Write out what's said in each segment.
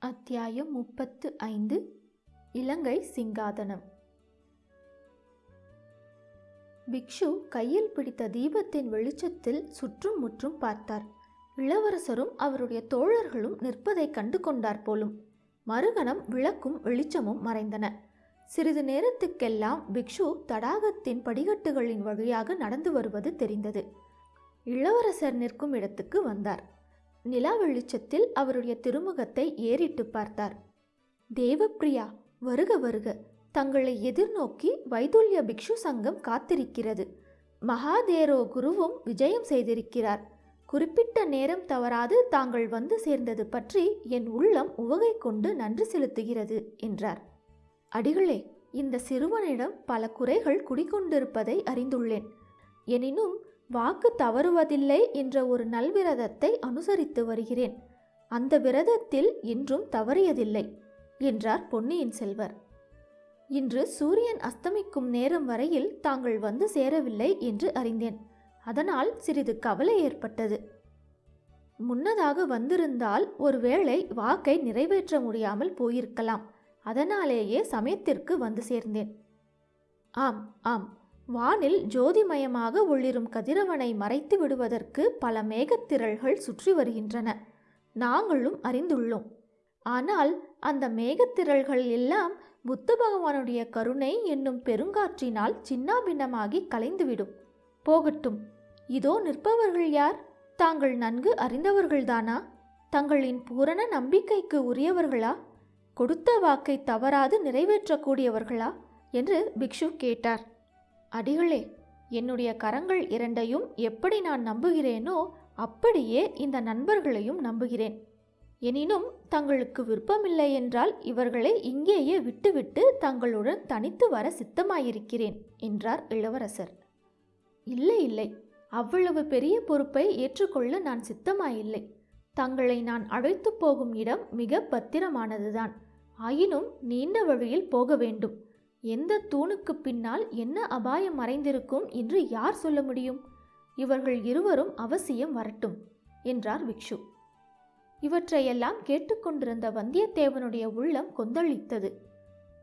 அத்தியாயம் முப்பத்து ஐந்து இலங்கை சிங்காதனம். பிக்ஷு கையில் பிடித்த தீபத்தின் வெளிச்சத்தில் சுற்றும் முற்றும் பார்த்தார். இளவரசரும் அவருடைய தோழர்களும் நிற்பதைக் கண்டு கொண்டார் போலும். மறுகணம் விளக்கும் வெளிச்சமும் மறைந்தன. சிறிது நேரத்துக்கெல்லாம் பிக்ஷு தடாகத்தின் படிக்கட்டுகளின் வழியாக நடந்து வருவது தெரிந்தது. இளவரசர் நிற்கும் இடத்துக்கு வந்தார். நிலா வெளிச்சத்தில் அவருடைய திருமுகத்தை ஏறிட்டு பார்த்தார். தேவப்பிரியா வருக வருக. தங்களை எதிர்நோக்கி வைதுல்ய பிக்ஷு சங்கம் காத்திருக்கிறது. மகாதேரோ குருவும் விஜயம் செய்திருக்கிறார். குறிப்பிட்ட நேரம் தவறாது தாங்கள் வந்து சேர்ந்தது பற்றி என் உள்ளம் உவகை கொண்டு நன்றி செலுத்துகிறது என்றார். அடிகளே இந்த சிறுவனிடம் பல குறைகள் குடிகொண்டிருப்பதை அறிந்துள்ளேன். எனினும் வாக்கு தவறுவதில்லை என்ற ஒரு நல்விரதத்தை அனுசரித்து வருகிறேன். அந்த விரதத்தில் இன்றும் தவறியதில்லை என்றார் பொன்னியின் செல்வர். இன்று சூரியன் அஸ்தமிக்கும் நேரம் வரையில் தாங்கள் வந்து சேரவில்லை என்று அறிந்தேன். அதனால் சிறிது கவலை ஏற்பட்டது. முன்னதாக வந்திருந்தால் ஒருவேளை வாக்கை நிறைவேற்ற முடியாமல் போயிருக்கலாம். அதனாலேயே சமயத்திற்கு வந்து சேர்ந்தேன். ஆம் ஆம் வானில் ஜோதிமயமாக ஒளிரும் கதிரவனை மறைத்து விடுவதற்கு பல மேகத்திரள்கள் சுற்றி வருகின்றன. நாங்களும் அறிந்துள்ளோம். ஆனால் அந்த மேகத்திரள்கள் எல்லாம் புத்த பகவானுடைய கருணை என்னும் பெருங்காற்றினால் சின்னாபின்னமாகி கலைந்துவிடும். போகட்டும். இதோ நிற்பவர்கள் யார்? தாங்கள் நன்கு அறிந்தவர்கள்தானா? தங்களின் பூரண நம்பிக்கைக்கு உரியவர்களா? கொடுத்த வாக்கை தவறாது நிறைவேற்றக்கூடியவர்களா? என்று பிக்ஷு கேட்டார். அடிகளே என்னுடைய கரங்கள் இரண்டையும் எப்படி நான் நம்புகிறேனோ அப்படியே இந்த நண்பர்களையும் நம்புகிறேன். எனினும் தங்களுக்கு விருப்பமில்லை என்றால் இவர்களை இங்கேயே விட்டுவிட்டு தங்களுடன் தனித்து வர சித்தமாயிருக்கிறேன் என்றார் இளவரசர். இல்லை இல்லை அவ்வளவு பெரிய பொறுப்பை ஏற்றுக்கொள்ள நான் சித்தமாயில்லை. தங்களை நான் அழைத்து போகும் இடம் மிக பத்திரமானதுதான். ஆயினும் நீண்ட வழியில் போக வேண்டும். எந்த தூணுக்கு பின்னால் என்ன அபாயம் மறைந்திருக்கும் என்று யார் சொல்ல முடியும்? இவர்கள் இருவரும் அவசியம் வரட்டும் என்றார் பிக்ஷு. இவற்றையெல்லாம் கேட்டுக்கொண்டிருந்த வந்தியத்தேவனுடைய உள்ளம் கொந்தளித்தது.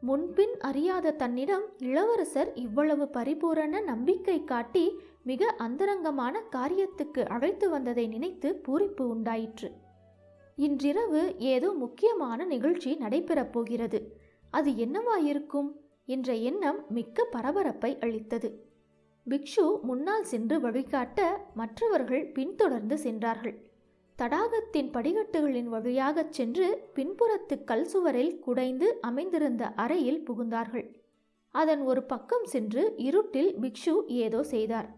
முன்பின் அறியாத தன்னிடம் இளவரசர் இவ்வளவு பரிபூரண நம்பிக்கை காட்டி மிக அந்தரங்கமான காரியத்துக்கு அழைத்து வந்ததை நினைத்து பூரிப்பு உண்டாயிற்று. இன்றிரவு ஏதோ முக்கியமான நிகழ்ச்சி நடைபெறப் போகிறது. அது என்னவாயிருக்கும்? என்ற எண்ணம் மிக்க பரபரப்பை அளித்தது. பிக்ஷு முன்னால் சென்று வழிகாட்ட மற்றவர்கள் பின்தொடர்ந்து சென்றார்கள். தடாகத்தின் படிகட்டுகளின் வழியாகச் சென்று பின்புறத்து கல் சுவரில் குடைந்து அமைந்திருந்த அறையில் புகுந்தார்கள். அதன் ஒரு பக்கம் சென்று இருட்டில் பிக்ஷு ஏதோ செய்தார்.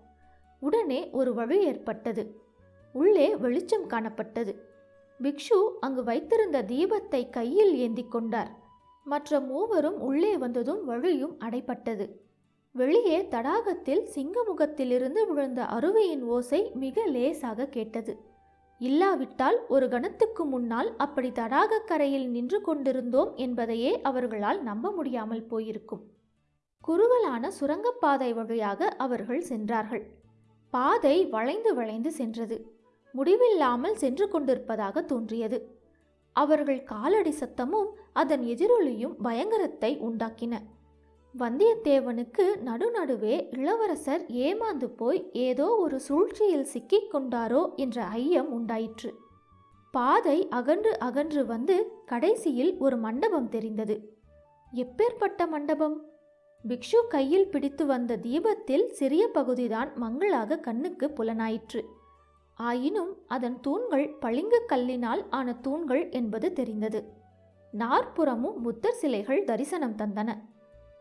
உடனே ஒரு வழி ஏற்பட்டது. உள்ளே வெளிச்சம் காணப்பட்டது. பிக்ஷு அங்கு வைத்திருந்த தீபத்தை கையில் ஏந்தி கொண்டார். மற்ற மூவரும் உள்ளே வந்ததும் வழியும் அடைப்பட்டது வெளியே தடாகத்தில் சிங்கமுகத்திலிருந்து விழுந்த அருவியின் ஓசை மிக லேசாக கேட்டது. இல்லாவிட்டால் ஒரு கணத்துக்கு முன்னால் அப்படி தடாக கரையில் நின்று கொண்டிருந்தோம் என்பதையே அவர்களால் நம்ப முடியாமல் போயிருக்கும். குறுகலான சுரங்கப்பாதை வழியாக அவர்கள் சென்றார்கள். பாதை வளைந்து வளைந்து சென்றது. முடிவில்லாமல் சென்று கொண்டிருப்பதாக தோன்றியது. அவர்கள் காலடி சத்தமும் அதன் எதிரொலியும் பயங்கரத்தை உண்டாக்கின. வந்தியத்தேவனுக்கு நடுநடுவே இளவரசர் ஏமாந்து போய் ஏதோ ஒரு சூழ்ச்சியில் சிக்கிக் கொண்டாரோ என்ற ஐயம் உண்டாயிற்று. பாதை அகன்று அகன்று வந்து கடைசியில் ஒரு மண்டபம் தெரிந்தது. எப்பேற்பட்ட மண்டபம்? பிக்ஷு கையில் பிடித்து வந்த தீபத்தில் சிறிய பகுதிதான் மங்களாக கண்ணுக்கு புலனாயிற்று. ஆயினும் அதன் தூண்கள் பளிங்கு கல்லினால் ஆன தூண்கள் என்பது தெரிந்தது. நாற்புறமும் புத்தர் சிலைகள் தரிசனம் தந்தன.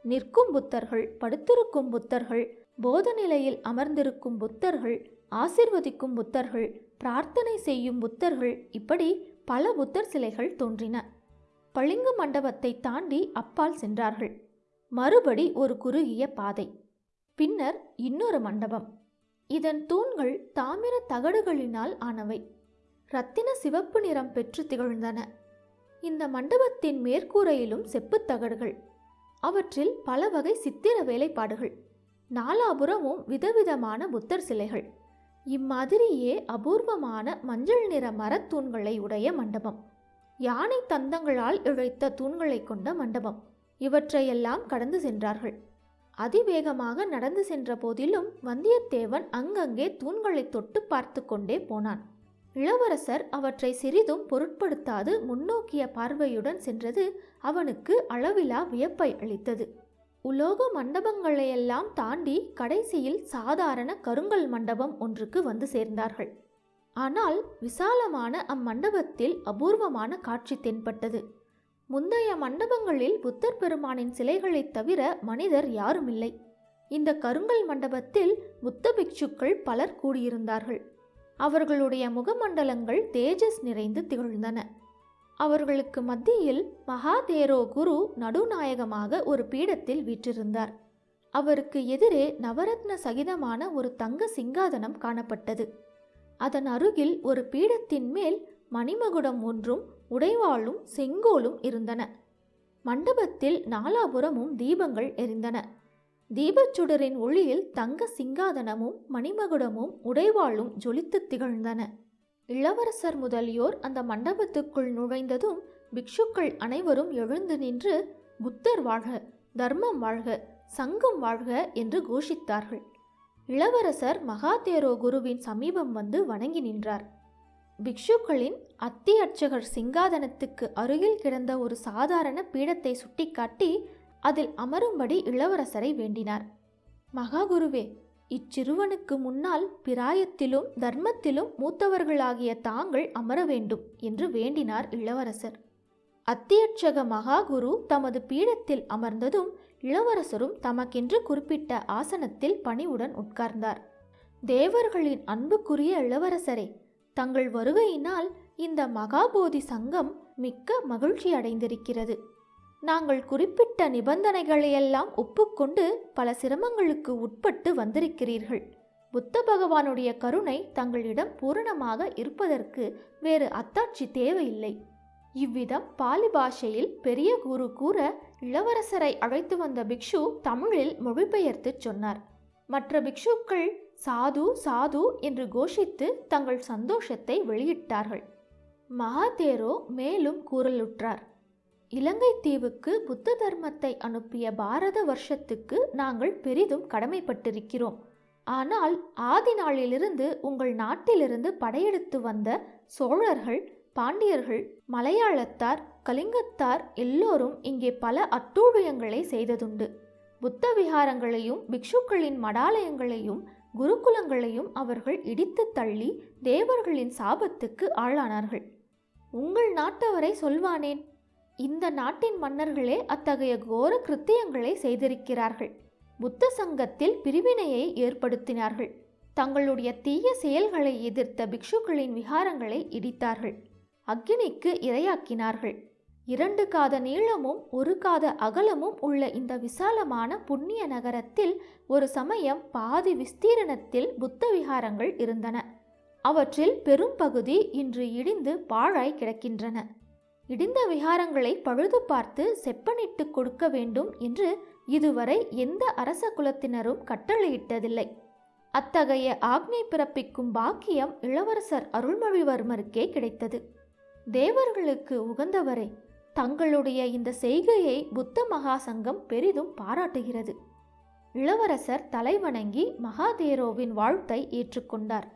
நிற்கும் புத்தர்கள் படுத்திருக்கும் புத்தர்கள் போத நிலையில் அமர்ந்திருக்கும் புத்தர்கள் ஆசிர்வதிக்கும் புத்தர்கள் பிரார்த்தனை செய்யும் புத்தர்கள் இப்படி பல புத்தர் சிலைகள் தோன்றின. பளிங்கு மண்டபத்தை தாண்டி அப்பால் சென்றார்கள். மறுபடி ஒரு குறுகிய பாதை. பின்னர் இன்னொரு மண்டபம். இதன் தூண்கள் தாமிர தகடுகளினால் ஆனவை. இரத்தின சிவப்பு நிறம் பெற்று திகழ்ந்தன. இந்த மண்டபத்தின் மேற்கூரையிலும் செப்புத் தகடுகள். அவற்றில் பல வகை சித்திர வேலைப்பாடுகள். நாலாபுறமும் விதவிதமான புத்தர் சிலைகள். இம்மாதிரியே அபூர்வமான மஞ்சள் நிற மரத்தூண்களை உடைய மண்டபம். யானை தந்தங்களால் இழைத்த தூண்களை கொண்ட மண்டபம். இவற்றையெல்லாம் கடந்து சென்றார்கள். அதிவேகமாக நடந்து சென்ற போதிலும் வந்தியத்தேவன் அங்கங்கே தூண்களை தொட்டு பார்த்து கொண்டே போனான். இளவரசர் அவற்றை சிறிதும் பொருட்படுத்தாது முன்னோக்கிய பார்வையுடன் சென்றது அவனுக்கு அளவிலா வியப்பை அளித்தது. உலோக மண்டபங்களையெல்லாம் தாண்டி கடைசியில் சாதாரண கருங்கல் மண்டபம் ஒன்றுக்கு வந்து சேர்ந்தார்கள். ஆனால் விசாலமான அம்மண்டபத்தில் அபூர்வமான காட்சி தென்பட்டது. முந்தைய மண்டபங்களில் புத்தர் பெருமானின் சிலைகளைத் தவிர மனிதர் யாருமில்லை. இந்த கருங்கல் மண்டபத்தில் புத்த பிக்ஷுக்கள் பலர் கூடியிருந்தார்கள். அவர்களுடைய முகமண்டலங்கள் தேஜஸ் நிறைந்து திகழ்ந்தன. அவர்களுக்கு மத்தியில் மகாதேரோ குரு நடுநாயகமாக ஒரு பீடத்தில் வீற்றிருந்தார். அவருக்கு எதிரே நவரத்ன சகிதமான ஒரு தங்க சிங்காதனம் காணப்பட்டது. அதன் அருகில் ஒரு பீடத்தின் மேல் மணிமகுடம் ஒன்றும் உடைவாளும் செங்கோலும் இருந்தன. மண்டபத்தில் நாலாபுரமும் தீபங்கள் எரிந்தன. தீபச்சுடரின் ஒளியில் தங்க சிங்காதனமும் மணிமகுடமும் உடைவாளும் ஜொலித்து திகழ்ந்தன. இளவரசர் முதலியோர் அந்த மண்டபத்துக்குள் நுழைந்ததும் பிக்ஷுக்கள் அனைவரும் எழுந்து நின்று புத்தர் வாழ்க தர்மம் வாழ்க சங்கம் வாழ்க என்று கோஷித்தார்கள். இளவரசர் மகாதேரோ குருவின் சமீபம் வந்து வணங்கி நின்றார். பிக்ஷுக்களின் அத்தி அர்ச்சகர் சிங்காதனத்துக்கு அருகில் கிடந்த ஒரு சாதாரண பீடத்தை சுட்டிக்காட்டி அதில் அமரும்படி இளவரசரை வேண்டினார். மகாகுருவே இச்சிறுவனுக்கு முன்னால் பிராயத்திலும் தர்மத்திலும் மூத்தவர்களாகிய தாங்கள் அமர வேண்டும் என்று வேண்டினார் இளவரசர். அத்தியட்சக மகாகுரு தமது பீடத்தில் அமர்ந்ததும் இளவரசரும் தமக்கென்று குறிப்பிட்ட ஆசனத்தில் பணிவுடன் உட்கார்ந்தார். தேவர்களின் அன்புக்குரிய இளவரசரே தங்கள் வருகையினால் இந்த மகாபோதி சங்கம் மிக்க மகிழ்ச்சி அடைந்திருக்கிறது. நாங்கள் குறிப்பிட்ட நிபந்தனைகளையெல்லாம் ஒப்புக்கொண்டு பல சிரமங்களுக்கு உட்பட்டு வந்திருக்கிறீர்கள். புத்த பகவானுடைய கருணை தங்களிடம் பூரணமாக இருப்பதற்கு வேறு அத்தாட்சி தேவையில்லை. இவ்விதம் பாலி பாஷையில் பெரிய குரு கூற இளவரசரை அழைத்து வந்த பிக்ஷு தமிழில் மொழிபெயர்த்து சொன்னார். மற்ற பிக்ஷுக்கள் சாது சாது என்று கோஷித்து தங்கள் சந்தோஷத்தை வெளியிட்டார்கள். மகாதேரோ மேலும் கூறலுற்றார் இலங்கை தீவுக்கு புத்த தர்மத்தை அனுப்பிய பாரத வருஷத்துக்கு நாங்கள் பெரிதும் கடமைப்பட்டிருக்கிறோம். ஆனால் ஆதி நாளிலிருந்து உங்கள் நாட்டிலிருந்து படையெடுத்து வந்த சோழர்கள் பாண்டியர்கள் மலையாளத்தார் கலிங்கத்தார் எல்லோரும் இங்கே பல அட்டூழியங்களை செய்ததுண்டு. புத்த விகாரங்களையும் பிக்ஷுக்களின் மடாலயங்களையும் குருகுலங்களையும் அவர்கள் இடித்து தள்ளி தேவர்களின் சாபத்துக்கு ஆளானார்கள். உங்கள் நாட்டவரை சொல்வானேன். இந்த நாட்டின் மன்னர்களே அத்தகைய கோர கிருத்தியங்களை செய்திருக்கிறார்கள். புத்த சங்கத்தில் பிரிவினையை ஏற்படுத்தினார்கள். தங்களுடைய தீய செயல்களை எதிர்த்த பிக்ஷுக்களின் விகாரங்களை இடித்தார்கள். அக்னிக்கு இரையாக்கினார்கள். இரண்டு காத நீளமும் ஒரு காத அகலமும் உள்ள இந்த விசாலமான புண்ணிய நகரத்தில் ஒரு சமயம் பாதி விஸ்தீரணத்தில் புத்த விகாரங்கள் இருந்தன. அவற்றில் பெரும் பகுதி இன்று இடிந்து பாழாய் கிடக்கின்றன. இடிந்த விகாரங்களை பழுது பார்த்து செப்பனிட்டு கொடுக்க வேண்டும் என்று இதுவரை எந்த அரச குலத்தினரும் கட்டளையிட்டதில்லை. அத்தகைய ஆக்னை பிறப்பிக்கும் பாக்கியம் இளவரசர் அருள்மொழிவர்மருக்கே கிடைத்தது. தேவர்களுக்கு உகந்தவரே தங்களுடைய இந்த செய்கையை புத்த மகாசங்கம் பெரிதும் பாராட்டுகிறது. இளவரசர் தலைவணங்கி மகாதேரோவின் வாழ்த்தை ஏற்றுக்கொண்டார்.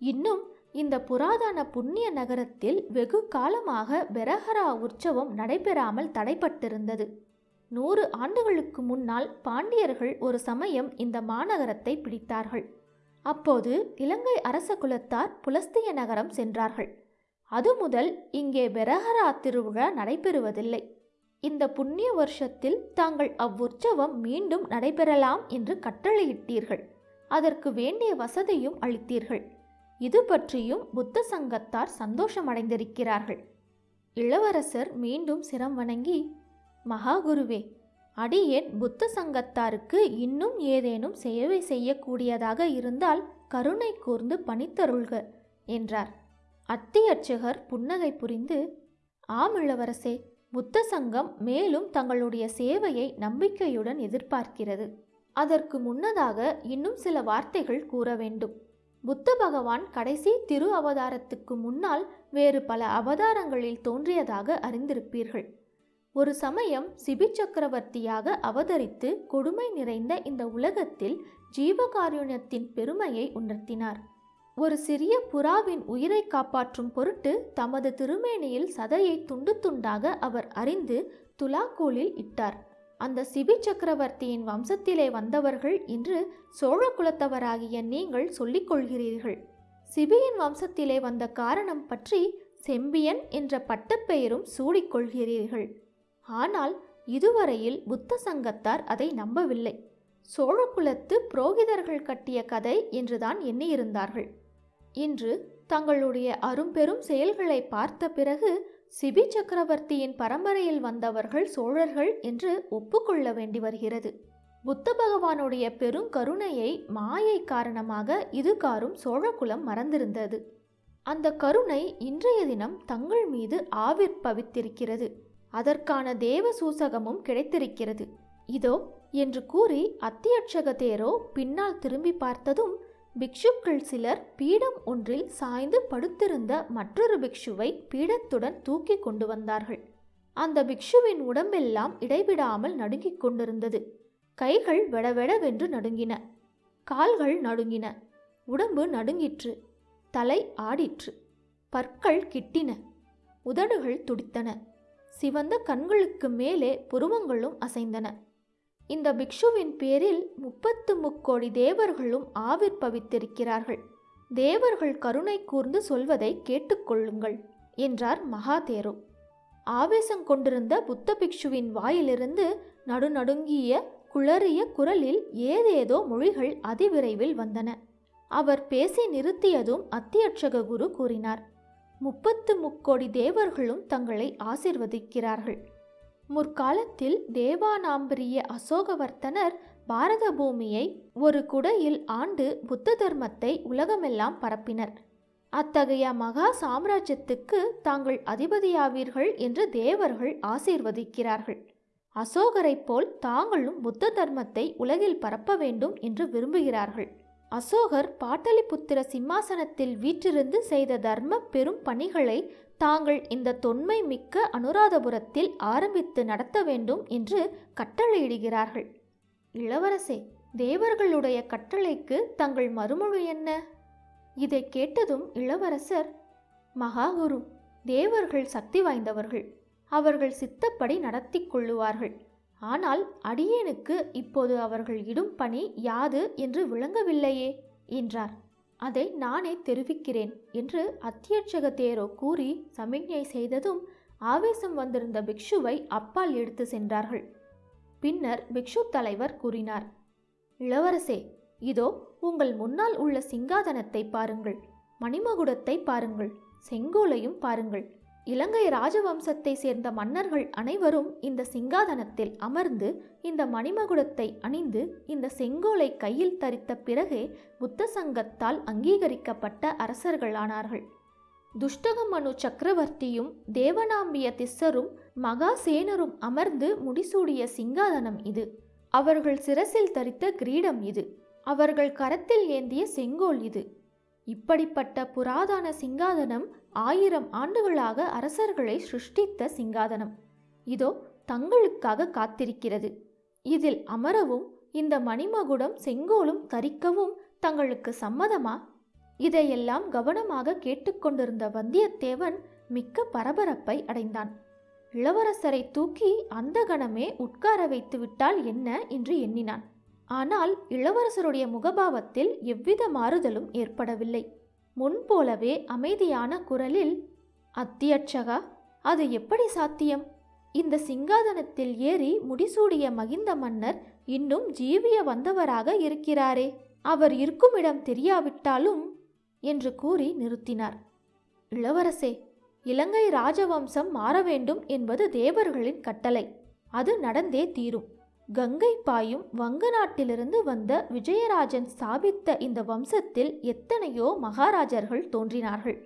இன்னும் இந்த புராதன புண்ணிய நகரத்தில் வெகு காலமாக பெரஹரா உற்சவம் நடைபெறாமல் தடைப்பட்டிருந்தது. நூறு ஆண்டுகளுக்கு முன்னால் பாண்டியர்கள் ஒரு சமயம் இந்த மாநகரத்தை பிடித்தார்கள். அப்போது இலங்கை அரச குலத்தார் புலஸ்திய நகரம் சென்றார்கள். அது முதல் இங்கே பெரஹரா திருவிழா நடைபெறுவதில்லை. இந்த புண்ணிய வருஷத்தில் தாங்கள் அவ்வுற்சவம் மீண்டும் நடைபெறலாம் என்று கட்டளையிட்டீர்கள். அதற்கு வேண்டிய வசதியும் அளித்தீர்கள். இது பற்றியும் புத்த சங்கத்தார் சந்தோஷமடைந்திருக்கிறார்கள். இளவரசர் மீண்டும் சிரம் வணங்கி மகாகுருவே அடியேன் புத்த சங்கத்தாருக்கு இன்னும் ஏதேனும் சேவை செய்யக்கூடியதாக இருந்தால் கருணை கூர்ந்து பணித்தருள்க என்றார். அத்தியர்ச்சகர் புன்னகை புரிந்து ஆம் இளவரசே புத்த சங்கம் மேலும் தங்களுடைய சேவையை நம்பிக்கையுடன் எதிர்பார்க்கிறது. அதற்கு முன்னதாக இன்னும் சில வார்த்தைகள் கூற வேண்டும். புத்த பகவான் கடைசி திரு அவதாரத்துக்கு முன்னால் வேறு பல அவதாரங்களில் தோன்றியதாக அறிந்திருப்பீர்கள். ஒரு சமயம் சிபி சக்கரவர்த்தியாக அவதரித்து கொடுமை நிறைந்த இந்த உலகத்தில் ஜீவகாருண்யத்தின் பெருமையை உணர்த்தினார். ஒரு சிறிய புறாவின் உயிரை காப்பாற்றும் பொருட்டு தமது திருமேனியில் சதையை துண்டு துண்டாக அவர் அறிந்து துலாக்கோலில் இட்டார். அந்த சிபி சக்கரவர்த்தியின் வம்சத்திலே வந்தவர்கள் என்று சோழ குலத்தவராகிய நீங்கள் சொல்லிக் கொள்கிறீர்கள். சிபியின் வம்சத்திலே வந்த காரணம் பற்றி செம்பியன் என்ற பட்டப்பெயரும் சூடிக்கொள்கிறீர்கள் ஆனால் இதுவரையில் புத்த சங்கத்தார் அதை நம்பவில்லை. சோழகுலத்து புரோகிதர்கள் கட்டிய கதை என்றுதான் எண்ணியிருந்தார்கள். இன்று தங்களுடைய அரும்பெரும் செயல்களை பார்த்த பிறகு சிபி சக்கரவர்த்தியின் பரம்பரையில் வந்தவர்கள் சோழர்கள் என்று ஒப்புக்கொள்ள வேண்டி வருகிறது. புத்த பகவானுடைய பெருங்கருணையை மாயை காரணமாக இதுகாரும் சோழகுலம் மறந்திருந்தது. அந்த கருணை இன்றைய தினம் தங்கள் மீது ஆவிர்பவித்திருக்கிறது அதற்கான தேவ சூசகமும் கிடைத்திருக்கிறது. இதோ என்று கூறி அத்தியட்சக தேரோ பின்னால் திரும்பி பார்த்ததும் பிக்ஷுக்கள் சிலர் பீடம் ஒன்றில் சாய்ந்து படுத்திருந்த மற்றொரு பிக்ஷுவை பீடத்துடன் தூக்கி கொண்டு வந்தார்கள். அந்த பிக்ஷுவின் உடம்பெல்லாம் இடைவிடாமல் நடுங்கிக் கொண்டிருந்தது. கைகள் வெடவெடவென்று நடுங்கின. கால்கள் நடுங்கின. உடம்பு நடுங்கிற்று. தலை ஆடிற்று. பற்கள் கிட்டின. உதடுகள் துடித்தன. சிவந்த கண்களுக்கு மேலே புருவங்களும் அசைந்தன. இந்த பிக்ஷுவின் பேரில் முப்பத்து முக்கோடி தேவர்களும் ஆவிர்பவித்திருக்கிறார்கள் தேவர்கள் கருணை கூர்ந்து சொல்வதை கேட்டுக்கொள்ளுங்கள் என்றார் மகாதேரு. ஆவேசம் கொண்டிருந்த புத்த பிக்ஷுவின் வாயிலிருந்து நடுநடுங்கிய குளறிய குரலில் ஏதேதோ மொழிகள் அதிவிரைவில் வந்தன. அவர் பேசி நிறுத்தியதும் அத்தியட்சக குரு கூறினார் முப்பத்து முக்கோடி தேவர்களும் தங்களை ஆசிர்வதிக்கிறார்கள். முற்காலத்தில் தேவானாம்பரிய அசோகவர்த்தனர் பாரத பூமியை ஒரு குடையில் ஆண்டு புத்த தர்மத்தை உலகமெல்லாம் பரப்பினர். அத்தகைய மகா சாம்ராஜ்யத்துக்கு தாங்கள் அதிபதியாவீர்கள் என்று தேவர்கள் ஆசீர்வதிக்கிறார்கள். அசோகரைப் போல் தாங்களும் புத்த தர்மத்தை உலகில் பரப்ப வேண்டும் என்று விரும்புகிறார்கள். அசோகர் பாட்டலிபுத்திர சிம்மாசனத்தில் வீற்றிருந்து செய்த தர்ம பெரும் பணிகளை தாங்கள் இந்த தொன்மை மிக்க அனுராதபுரத்தில் ஆரம்பித்து நடத்த வேண்டும் என்று கட்டளையிடுகிறார்கள். இளவரசே தேவர்களுடைய கட்டளைக்கு தங்கள் மறுமொழி என்ன? இதை கேட்டதும் இளவரசர் மகாகுரு தேவர்கள் சக்தி வாய்ந்தவர்கள். அவர்கள் சித்தப்படி நடத்தி கொள்ளுவார்கள். ஆனால் அடியேனுக்கு இப்போது அவர்கள் இடும் பணி யாது என்று விளங்கவில்லையே? என்றார். அதை நானே தெரிவிக்கிறேன் என்று அத்தியட்சக தேரோ கூறி சமிக்ஞை செய்ததும் ஆவேசம் வந்திருந்த பிக்ஷுவை அப்பால் எடுத்து சென்றார்கள். பின்னர் பிக்ஷு தலைவர் கூறினார் இளவரசே இதோ உங்கள் முன்னால் உள்ள சிங்காதனத்தை பாருங்கள் மணிமகுடத்தை பாருங்கள் செங்கோலையும் பாருங்கள். இலங்கை ராஜவம்சத்தை சேர்ந்த மன்னர்கள் அனைவரும் இந்த சிங்காதனத்தில் அமர்ந்து இந்த மணிமகுடத்தை அணிந்து இந்த செங்கோலை கையில் தரித்த பிறகே புத்த சங்கத்தால் அங்கீகரிக்கப்பட்ட அரசர்களானார்கள். துஷ்டகமனு சக்கரவர்த்தியும் தேவனாம்பிய திஸ்ஸரும் மகாசேனரும் அமர்ந்து முடிசூடிய சிங்காதனம் இது. அவர்கள் சிரசில் தரித்த கிரீடம் இது. அவர்கள் கரத்தில் ஏந்திய செங்கோல் இது. இப்படிப்பட்ட புராதன சிங்காதனம் ஆயிரம் ஆண்டுகளாக அரசர்களை சிருஷ்டித்த சிங்காதனம். இதோ தங்களுக்காக காத்திருக்கிறது. இதில் அமரவும் இந்த மணிமகுடம் செங்கோலும் தரிக்கவும் தங்களுக்கு சம்மதமா? இதையெல்லாம் கவனமாக கேட்டுக்கொண்டிருந்த வந்தியத்தேவன் மிக்க பரபரப்பை அடைந்தான். இளவரசரை தூக்கி அந்த கணமே உட்கார வைத்து விட்டால் என்ன என்று எண்ணினான். ஆனால் இளவரசருடைய முகபாவத்தில் எவ்வித மாறுதலும் ஏற்படவில்லை. முன்போலவே அமைதியான குரலில் அத்தியட்சகா அது எப்படி சாத்தியம்? இந்த சிங்காதனத்தில் ஏறி முடிசூடிய மகிந்த மன்னர் இன்னும் ஜீவிய வந்தவராக இருக்கிறாரே. அவர் இருக்குமிடம் தெரியாவிட்டாலும் என்று கூறி நிறுத்தினார். இளவரசே இலங்கை ராஜவம்சம் மாற வேண்டும் என்பது தேவர்களின் கட்டளை. அது நடந்தே தீரும். கங்கை பாயும் வங்க நாட்டிலிருந்து வந்த விஜயராஜன் ஸ்தாபித்த இந்த வம்சத்தில் எத்தனையோ மகாராஜர்கள் தோன்றினார்கள்.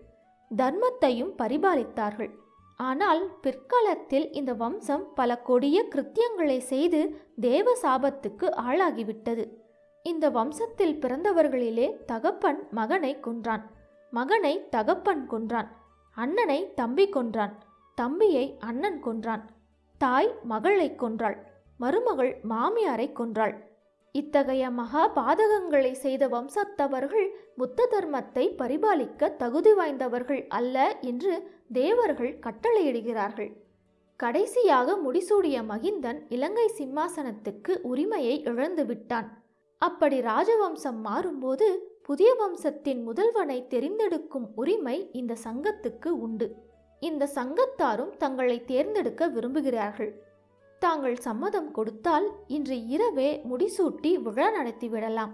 தர்மத்தையும் பரிபாலித்தார்கள். ஆனால் பிற்காலத்தில் இந்த வம்சம் பல கொடிய கிருத்தியங்களை செய்து தேவ சாபத்துக்கு ஆளாகிவிட்டது. இந்த வம்சத்தில் பிறந்தவர்களிலே தகப்பன் மகனை கொன்றான். மகனை தகப்பன் கொன்றான். அண்ணனை தம்பி கொன்றான். தம்பியை அண்ணன் கொன்றான். தாய் மகளை கொன்றாள். மருமகள் மாமியாரை கொன்றாள். இத்தகைய மகா பாதகங்களை செய்த வம்சத்தவர்கள் புத்த தர்மத்தை பரிபாலிக்க தகுதி வாய்ந்தவர்கள் அல்ல என்று தேவர்கள் கட்டளையிடுகிறார்கள். கடைசியாக முடிசூடிய மகிந்தன் இலங்கை சிம்மாசனத்துக்கு உரிமையை இழந்து விட்டான். அப்படி ராஜவம்சம் மாறும்போது புதிய வம்சத்தின் முதல்வனை தெரிந்தெடுக்கும் உரிமை இந்த சங்கத்துக்கு உண்டு. இந்த சங்கத்தாரும் தங்களை தேர்ந்தெடுக்க விரும்புகிறார்கள். தாங்கள் சம்மதம் கொடுத்தால் இன்று இரவே முடிசூட்டி விழா நடத்திவிடலாம்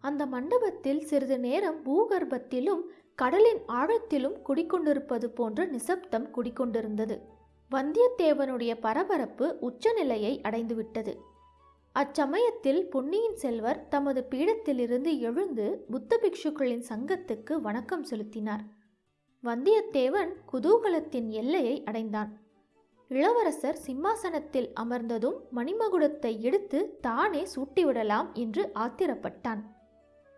அந்த மண்டபத்தில் சிறிது நேரம் பூகர்ப்பத்திலும் கடலின் ஆழத்திலும் குடிக்கொண்டிருப்பது போன்ற நிசப்தம் குடிக்கொண்டிருந்தது. வந்தியத்தேவனுடைய பரபரப்பு உச்சநிலையை அடைந்துவிட்டது. அச்சமயத்தில் பொன்னியின் செல்வர் தமது பீடத்திலிருந்து எழுந்து புத்த பிக்ஷுக்களின் சங்கத்துக்கு வணக்கம் செலுத்தினார். வந்தியத்தேவன் குதூகலத்தின் எல்லையை அடைந்தான். இளவரசர் சிம்மாசனத்தில் அமர்ந்ததும் மணிமகுடத்தை எடுத்து தானே சூட்டிவிடலாம் என்று ஆத்திரப்பட்டான்.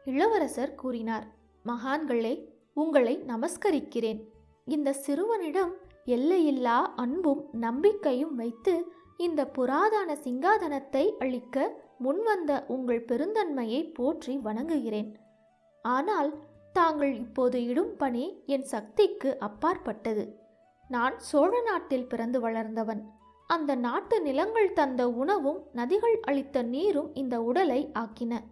இளவரசர் கூறினார் மகான்களே உங்களை நமஸ்கரிக்கிறேன். இந்த சிறுவனிடம் எல்லையில்லா அன்பும் நம்பிக்கையும் வைத்து இந்த புராதன சிங்காதனத்தை அளிக்க முன்வந்த உங்கள் பெருந்தன்மையை போற்றி வணங்குகிறேன். ஆனால் தாங்கள் இப்போது இடும் பணி என் சக்திக்கு அப்பாற்பட்டது. நான் சோழ நாட்டில் பிறந்து வளர்ந்தவன். அந்த நாட்டு நிலங்கள் தந்த உணவும் நதிகள் அளித்த நீரும் இந்த உடலை ஆக்கின.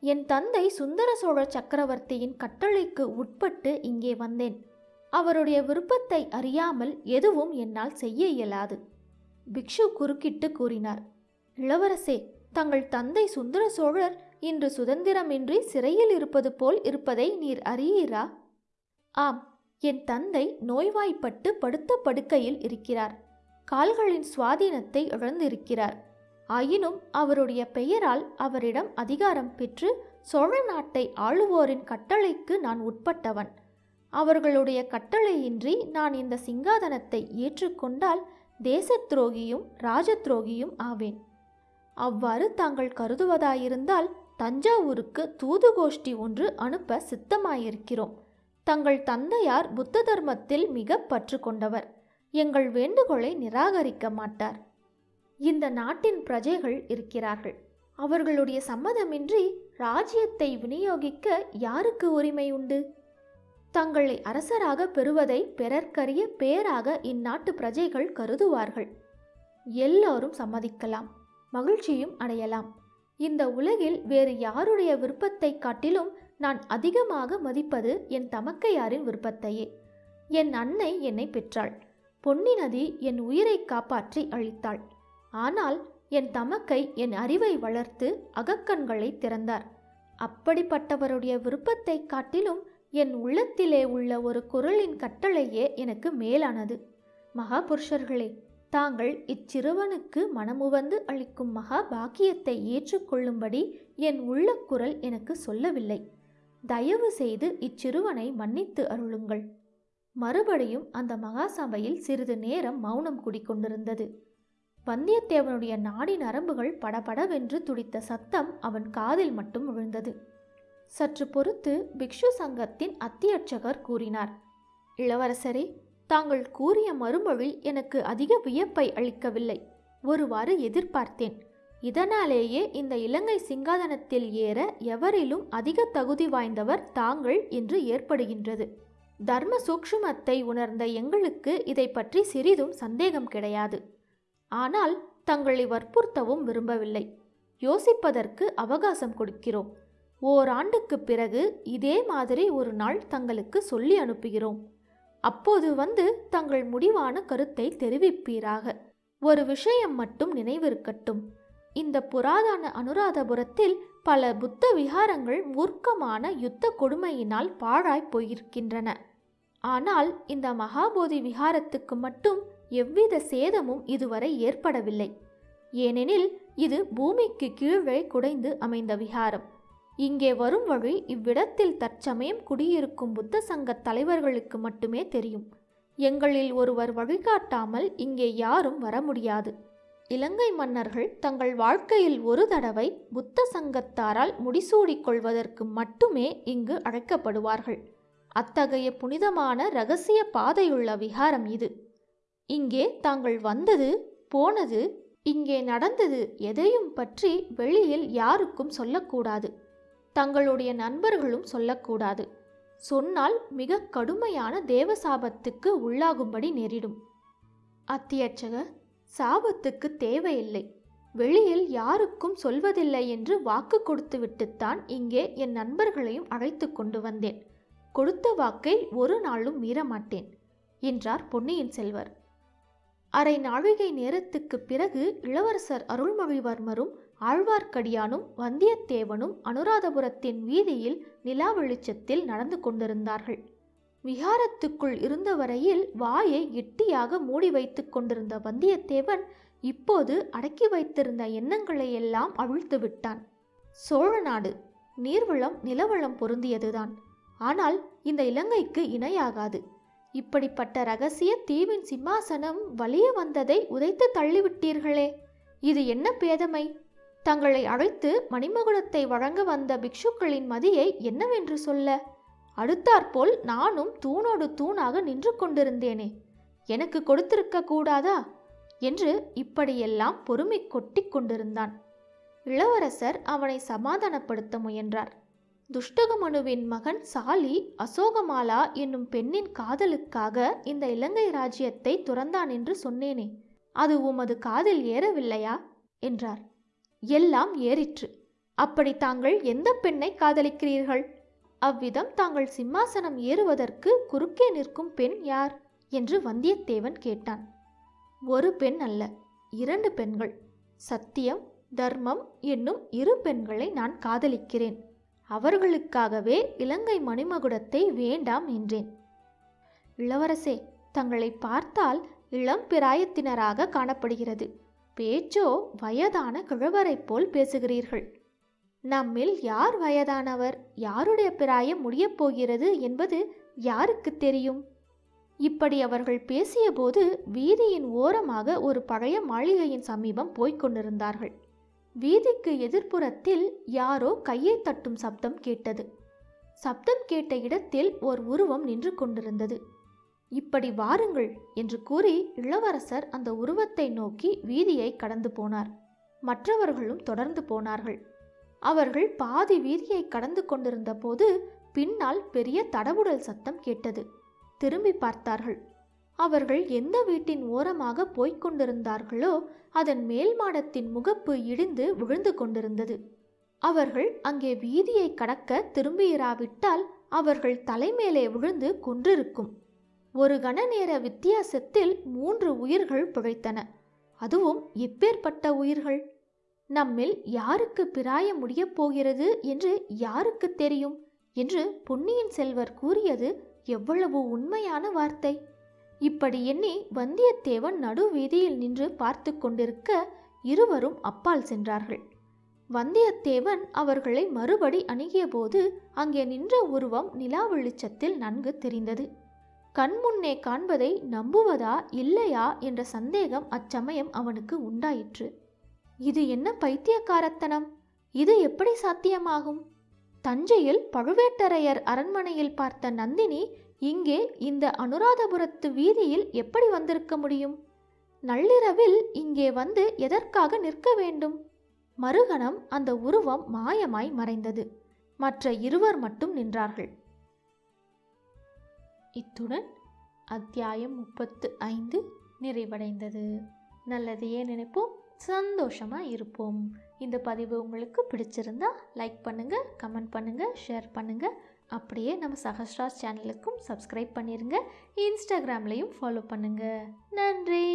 என் தந்தை சுந்தர சோழ சக்கரவர்த்தியின் கட்டளைக்கு உட்பட்டு இங்கே வந்தேன். அவருடைய விருப்பத்தை அறியாமல் எதுவும் என்னால் செய்ய இயலாது. பிக்ஷு குறுக்கிட்டு கூறினார் இளவரசே தங்கள் தந்தை சுந்தர சோழர் இன்று சுதந்திரமின்றி சிறையில் இருப்பது போல் இருப்பதை நீர் அறியீரா? ஆம் என் தந்தை நோய்வாய்ப்பட்டு படுத்த படுக்கையில் இருக்கிறார். கால்களின் சுவாதீனத்தை இழந்திருக்கிறார். ஆயினும் அவருடைய பெயரால் அவரிடம் அதிகாரம் பெற்று சோழ நாட்டை ஆளுவோரின் கட்டளைக்கு நான் உட்பட்டவன். அவர்களுடைய கட்டளையின்றி நான் இந்த சிங்காதனத்தை ஏற்றுக்கொண்டால் தேசத் துரோகியும் ராஜ துரோகியும் ஆவேன். அவ்வாறு தாங்கள் கருதுவதாயிருந்தால் தஞ்சாவூருக்கு தூதுகோஷ்டி ஒன்று அனுப்ப சித்தமாயிருக்கிறோம். தங்கள் தந்தையார் புத்த தர்மத்தில் மிக பற்று கொண்டவர் எங்கள் வேண்டுகோளை நிராகரிக்க மாட்டார். இந்த நாட்டின் பிரஜைகள் இருக்கிறார்கள். அவர்களுடைய சம்மதமின்றி ராஜ்யத்தை விநியோகிக்க யாருக்கு உரிமை உண்டு? தங்களை அரசராக பெறுவதை பிறர்க்கரிய பேராக இந்நாட்டு பிரஜைகள் கருதுவார்கள். எல்லோரும் சம்மதிக்கலாம் மகிழ்ச்சியும் அடையலாம். இந்த உலகில் வேறு யாருடைய விருப்பத்தை காட்டிலும் நான் அதிகமாக மதிப்பது என் தமக்கையாரின் விருப்பத்தையே. என் அன்னை என்னை பெற்றாள். பொன்னி நதி என் உயிரை காப்பாற்றி அழித்தாள். ஆனால் என் தமக்கை என் அறிவை வளர்த்து அகக்கண்களை திறந்தார். அப்படிப்பட்டவருடைய விருப்பத்தை காட்டிலும் என் உள்ளத்திலே உள்ள ஒரு குரலின் கட்டளையே எனக்கு மேலானது. மகாபுருஷர்களே தாங்கள் இச்சிறுவனுக்கு மனமுவந்து அளிக்கும் மகா பாக்கியத்தை ஏற்றுக்கொள்ளும்படி என் உள்ள குரல் எனக்கு சொல்லவில்லை. தயவு செய்து இச்சிறுவனை மன்னித்து அருளுங்கள். மறுபடியும் அந்த மகாசபையில் சிறிது நேரம் மௌனம் குடிக்கொண்டிருந்தது. வந்தியத்தேவனுடைய நாடி நரம்புகள் படபடவென்று துடித்த சத்தம் அவன் காதில் மட்டும் விழுந்தது. சற்று பொறுத்து பிக்ஷு சங்கத்தின் அத்தியட்சகர் கூறினார் இளவரசரே தாங்கள் கூறிய மறுமொழி எனக்கு அதிக வியப்பை அளிக்கவில்லை. ஒருவாறு எதிர்பார்த்தேன். இதனாலேயே இந்த இலங்கை சிங்காதனத்தில் ஏற எவரிலும் அதிக தகுதி வாய்ந்தவர் தாங்கள் என்று ஏற்படுகின்றது. தர்ம சூக்ஷுமத்தை உணர்ந்த எங்களுக்கு இதை பற்றி சிறிதும் சந்தேகம் கிடையாது. ஆனால் தங்களை வற்புறுத்தவும் விரும்பவில்லை. யோசிப்பதற்கு அவகாசம் கொடுக்கிறோம். ஓராண்டுக்கு பிறகு இதே மாதிரி ஒரு நாள் தங்களுக்கு சொல்லி அனுப்புகிறோம். அப்போது வந்து தங்கள் முடிவான கருத்தை தெரிவிப்பீராக. ஒரு விஷயம் மட்டும் நினைவிருக்கட்டும். இந்த புராதன அனுராதபுரத்தில் பல புத்த விகாரங்கள் மூர்க்கமான யுத்த கொடுமையினால் பாழாய் போயிருக்கின்றன. ஆனால் இந்த மகாபோதி விகாரத்துக்கு மட்டும் எவ்வித சேதமும் இதுவரை ஏற்படவில்லை. ஏனெனில் இது பூமிக்கு கீழே குடைந்து அமைந்த விகாரம். இங்கே வரும் வழி இவ்விடத்தில் தற்சமயம் குடியிருக்கும் புத்த சங்க தலைவர்களுக்கு மட்டுமே தெரியும். எங்களில் ஒருவர் வழிகாட்டாமல் இங்கே யாரும் வர முடியாது. இலங்கை மன்னர்கள் தங்கள் வாழ்க்கையில் ஒரு தடவை புத்த சங்கத்தாரால் முடிசூடிக்கொள்வதற்கு மட்டுமே இங்கு அழைக்கப்படுவார்கள். அத்தகைய புனிதமான ரகசிய பாதையுள்ள விகாரம் இது. இங்கே தாங்கள் வந்தது போனது இங்கே நடந்தது எதையும் பற்றி வெளியில் யாருக்கும் சொல்லக்கூடாது. தங்களுடைய நண்பர்களும் சொல்லக்கூடாது. சொன்னால் மிக கடுமையான தேவசாபத்துக்கு உள்ளாகும்படி நேரிடும். அத்தியட்சகர் சாபத்துக்கு தேவையில்லை. வெளியில் யாருக்கும் சொல்வதில்லை என்று வாக்கு கொடுத்துவிட்டுத்தான் இங்கே என் நண்பர்களையும் அழைத்து கொண்டு வந்தேன். கொடுத்த வாக்கை ஒரு நாளும் மீறமாட்டேன் என்றார் பொன்னியின் செல்வர். அரை நாழிகை நேரத்துக்கு பிறகு இளவரசர் அருள்மொழிவர்மரும் ஆழ்வார்க்கடியானும் வந்தியத்தேவனும் அனுராதபுரத்தின் வீதியில் நிலா வெளிச்சத்தில் நடந்து கொண்டிருந்தார்கள். விஹாரத்துக்குள் இருந்த வரையில் வாயை கெட்டியாக மூடி வைத்து கொண்டிருந்த வந்தியத்தேவன் இப்போது அடக்கி வைத்திருந்த எண்ணங்களை எல்லாம் அவிழ்த்து விட்டான். சோழ நாடு நீர்வளம் நிலவளம் பொருந்தியதுதான். ஆனால் இந்த இலங்கைக்கு இணையாகாது. இப்படிப்பட்ட ரகசிய தீவின் சிம்மாசனம் வலிய வந்ததை உதைத்து தள்ளிவிட்டீர்களே இது என்ன பேதமை? தங்களை அழைத்து மணிமகுடத்தை வழங்க வந்த பிக்ஷுக்களின் மதியை என்னவென்று சொல்ல? அடுத்தாற்போல் நானும் தூணோடு தூணாக நின்று கொண்டிருந்தேனே. எனக்கு கொடுத்திருக்க கூடாதா? என்று இப்படியெல்லாம் பொறுமை கொட்டி கொண்டிருந்தான். இளவரசர் அவனை சமாதானப்படுத்த முயன்றார். துஷ்டகமனுவின் மகன் சாலி அசோகமாலா என்னும் பெண்ணின் காதலுக்காக இந்த இலங்கை ராஜ்யத்தை துறந்தான் என்று சொன்னேனே. அது உமது காதில் ஏறவில்லையா? என்றார். எல்லாம் ஏறிற்று. அப்படி தாங்கள் எந்த பெண்ணை காதலிக்கிறீர்கள்? அவ்விதம் தாங்கள் சிம்மாசனம் ஏறுவதற்கு குறுக்கே நிற்கும் பெண் யார்? என்று வந்தியத்தேவன் கேட்டான். ஒரு பெண் அல்ல இரண்டு பெண்கள். சத்தியம் தர்மம் என்னும் இரு பெண்களை நான் காதலிக்கிறேன். அவர்களுக்காகவே இலங்கை மணிமகுடத்தை வேண்டாம் என்றேன். இளவரசே தங்களை பார்த்தால் இளம் பிராயத்தினராக காணப்படுகிறது. பேச்சோ வயதான கிழவரைப் போல் பேசுகிறீர்கள். நம்மில் யார் வயதானவர்? யாருடைய பிராயம் முடியப் போகிறது என்பது யாருக்கு தெரியும்? இப்படி அவர்கள் பேசியபோது வீதியின் ஓரமாக ஒரு பழைய மாளிகையின் சமீபம் போய்க் கொண்டிருந்தார்கள். வீதிக்கு எதிர்ப்புறத்தில் யாரோ கையை தட்டும் சப்தம் கேட்டது. சப்தம் கேட்ட இடத்தில் ஓர் உருவம் நின்று கொண்டிருந்தது. இப்படி வாருங்கள் என்று கூறி இளவரசர் அந்த உருவத்தை நோக்கி வீதியை கடந்து போனார். மற்றவர்களும் தொடர்ந்து போனார்கள். அவர்கள் பாதி வீதியை கடந்து கொண்டிருந்த போது பின்னால் பெரிய தடபுடல் சத்தம் கேட்டது. திரும்பி பார்த்தார்கள். அவர்கள் எந்த வீட்டின் ஓரமாக போய்க் கொண்டிருந்தார்களோ அதன் மேல் மாடத்தின் முகப்பு இடிந்து விழுந்து கொண்டிருந்தது. அவர்கள் அங்கே வீதியை கடக்க திரும்பியிராவிட்டால் அவர்கள் தலைமேலே விழுந்து கொன்றிருக்கும். ஒரு கண நேர வித்தியாசத்தில் மூன்று உயிர்கள் பிழைத்தன. அதுவும் எப்பேற்பட்ட உயிர்கள்? நம்மில் யாருக்கு பிராயம் முடியப் போகிறது என்று யாருக்கு தெரியும்? என்று பொன்னியின் செல்வர் கூறியது எவ்வளவு உண்மையான வார்த்தை! இப்படி எண்ணி வந்தியத்தேவன் நடு வீதியில் நின்று பார்த்து கொண்டிருக்க இருவரும் அப்பால் சென்றார்கள். வந்தியத்தேவன் அவர்களை மறுபடி அணுகியபோது அங்கே நின்ற உருவம் நிலா வெளிச்சத்தில் நன்கு தெரிந்தது. கண்முன்னே காண்பதை நம்புவதா இல்லையா என்ற சந்தேகம் அச்சமயம் அவனுக்கு உண்டாயிற்று. இது என்ன பைத்தியக்காரத்தனம்? இது எப்படி சாத்தியமாகும்? தஞ்சையில் பழுவேட்டரையர் அரண்மனையில் பார்த்த நந்தினி இங்கே இந்த அனுராதபுரத்து வீதியில் எப்படி வந்திருக்க முடியும்? நள்ளிரவில் இங்கே வந்து எதற்காக நிற்க வேண்டும்? மறுகணம் அந்த உருவம் மாயமாய் மறைந்தது. மற்ற இருவர் மட்டும் நின்றார்கள். இத்துடன் அத்தியாயம் முப்பத்து ஐந்து நிறைவடைந்தது. நல்லதையே நினைப்போம். சந்தோஷமாக இருப்போம். இந்த பதிவு உங்களுக்கு பிடிச்சிருந்தா லைக் பண்ணுங்கள் கமெண்ட் பண்ணுங்கள் ஷேர் பண்ணுங்கள் அப்படியே நம்ம சஹஸ்ராஸ் சேனலுக்கும் சப்ஸ்கிரைப் பண்ணிடுங்க இன்ஸ்டாகிராம்லேயும் ஃபாலோ பண்ணுங்கள் நன்றி.